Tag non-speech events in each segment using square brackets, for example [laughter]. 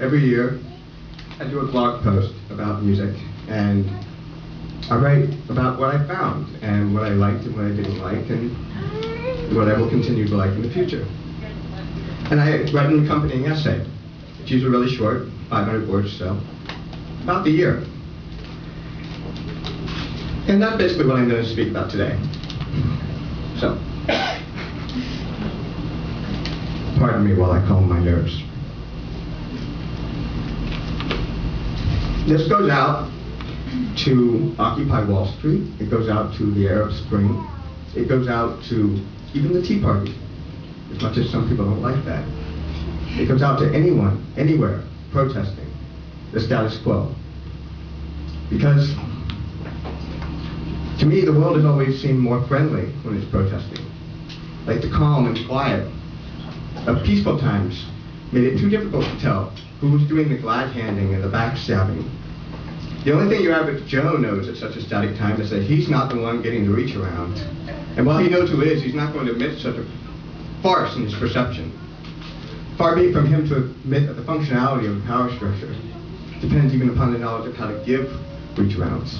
every year, I do a blog post about music, and I write about what I found, and what I liked and what I didn't like, and what I will continue to like in the future. And I write an accompanying essay. It's usually really short, 500 words or so, about the year. And that's basically what I'm going to speak about today. So, [coughs] pardon me while I calm my nerves. This goes out to Occupy Wall Street. It goes out to the Arab Spring. It goes out to even the Tea Party, as much as some people don't like that. It goes out to anyone, anywhere, protesting the status quo. Because to me, the world has always seemed more friendly when it's protesting. Like the calm and quiet of peaceful times made it too difficult to tell who was doing the glad handing and the backstabbing. The only thing your average Joe knows at such a static time is that he's not the one getting the reach around. And while he knows who is, he's not going to admit such a farce in his perception. Far be it from him to admit that the functionality of a power structure depends even upon the knowledge of how to give reach arounds.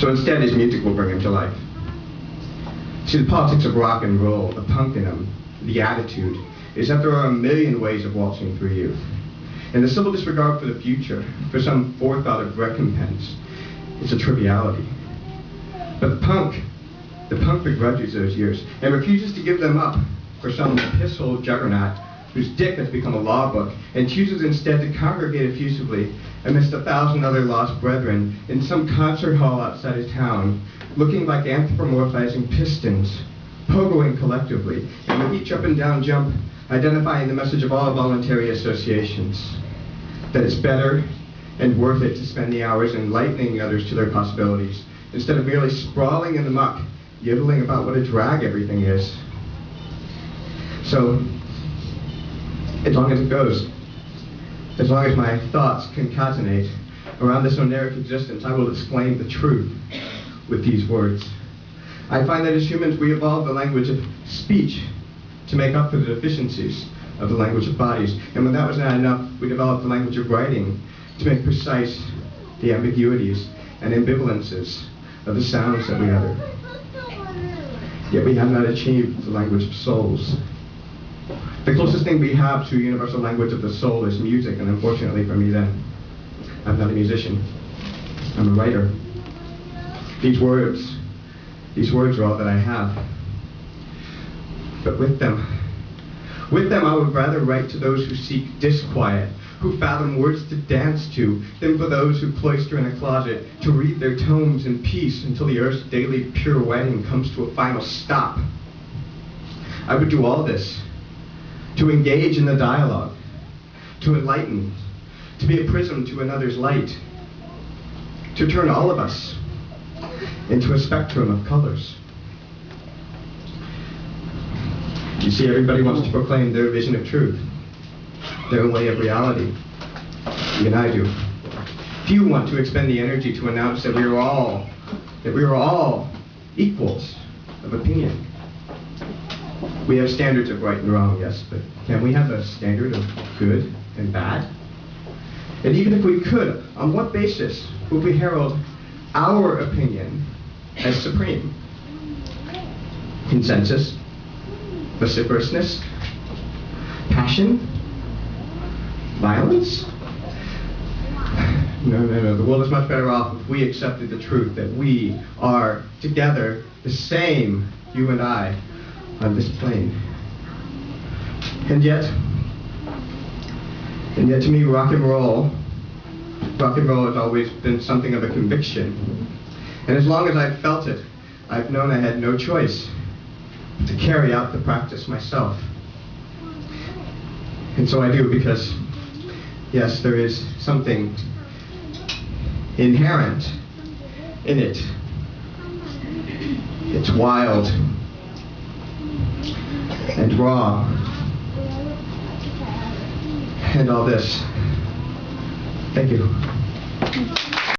So instead, his music will bring him to life. See, the politics of rock and roll, the punk in him, the attitude, is that there are a million ways of waltzing through youth. And the simple disregard for the future, for some forethought of recompense, is a triviality. But the punk, the punk begrudges those years and refuses to give them up for some pisshole juggernaut whose dick has become a law book and chooses instead to congregate effusively amidst a thousand other lost brethren in some concert hall outside of town, looking like anthropomorphizing pistons, pogoing collectively, and with each up and down jump identifying the message of all voluntary associations that it's better and worth it to spend the hours enlightening others to their possibilities instead of merely sprawling in the muck, yiddling about what a drag everything is. So, as long as it goes, as long as my thoughts concatenate around this oneiric existence, I will explain the truth with these words. I find that as humans we evolve the language of speech to make up for the deficiencies of the language of bodies. And when that was not enough, we developed the language of writing to make precise the ambiguities and ambivalences of the sounds that we utter. Yet we have not achieved the language of souls. The closest thing we have to universal language of the soul is music, and unfortunately for me then, I'm not a musician. I'm a writer. These words, these words are all that I have. But with them, with them I would rather write to those who seek disquiet, who fathom words to dance to, than for those who cloister in a closet to read their tomes in peace until the earth's daily pirouetting comes to a final stop. I would do all this to engage in the dialogue, to enlighten, to be a prism to another's light, to turn all of us into a spectrum of colors. You see, everybody wants to proclaim their vision of truth, their way of reality. Even I do. Few want to expend the energy to announce that we are all, that we are all equals of opinion. We have standards of right and wrong, yes, but can we have a standard of good and bad? And even if we could, on what basis would we herald our opinion as supreme? Consensus? vociferousness, passion, violence. No, no, no. The world is much better off if we accepted the truth that we are together the same, you and I, on this plane. And yet, and yet to me, rock and roll, rock and roll has always been something of a conviction. And as long as I've felt it, I've known I had no choice to carry out the practice myself. And so I do because, yes, there is something inherent in it. It's wild and raw and all this. Thank you.